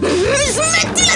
Miss Matty!